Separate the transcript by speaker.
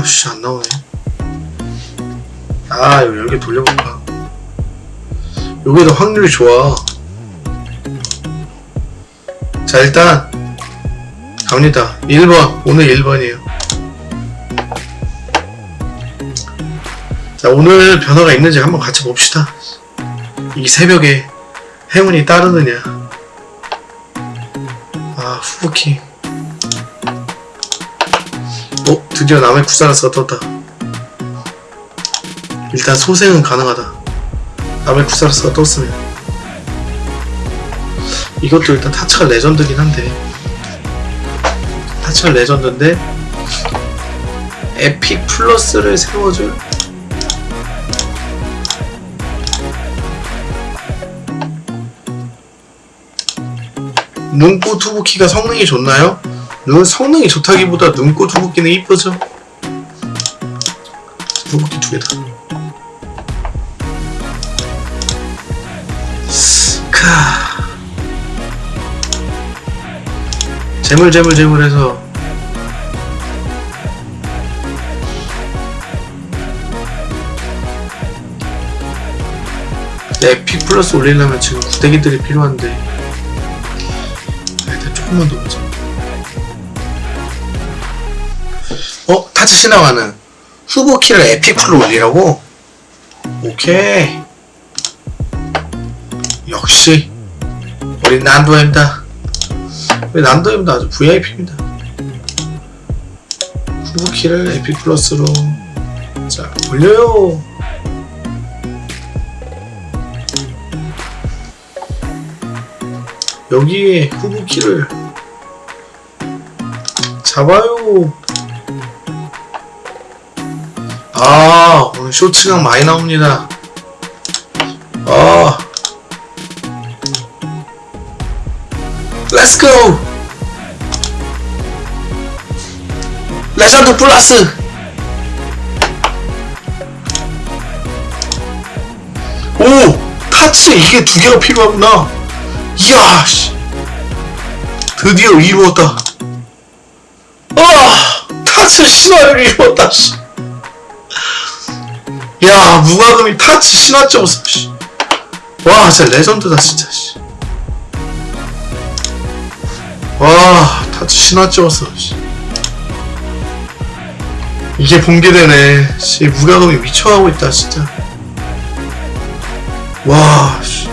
Speaker 1: 아씨 안 나오네. 아 여기 돌려볼까? 여기 더 확률이 좋아. 자 일단 갑니다. 1번. 오늘 1번이에요. 자 오늘 변화가 있는지 한번 같이 봅시다. 이 새벽에 행운이 따르느냐? 아 후부키 드디어 남의 구사라스가 떴다. 일단 소생은 가능하다. 남의 구사라스가 떴으면. 이것도 일단 타츠가 legend긴 한데. 타츠가 legend인데 epic plus를 세워줄? 눈꽃 후부키가 성능이 좋나요? 눈 성능이 좋다기보다 눈꽃 후부키는 이쁘죠? 후부키 두 개다. 카. 재물 재물 재물 해서 epic plus 올리려면 지금 구대기들이 필요한데 자, 일단 조금만 더 보자 어? 타츠 신화가는 후부키를 epic plus로 올리라고? 오케이. 역시. 우리 난도입니다. 우리 난도입니다. 아주 VIP입니다. 후부키를 epic plus로. 자 올려요. 여기에 후보키를 잡아요 아 오늘 쇼츠가 많이 나옵니다. 아 렛츠고 legend plus. 오 타츠 이게 두 개가 필요하구나. 이야 씨. 드디어 이루었다. 아 타츠 신화를 이루었다 씨. 야 무과금이 타츠 신화점. 와 진짜 legend다 진짜 씨. 와 타츠 신화점. 이게 씨 무과금이 미쳐가고 있다 진짜 와 씨.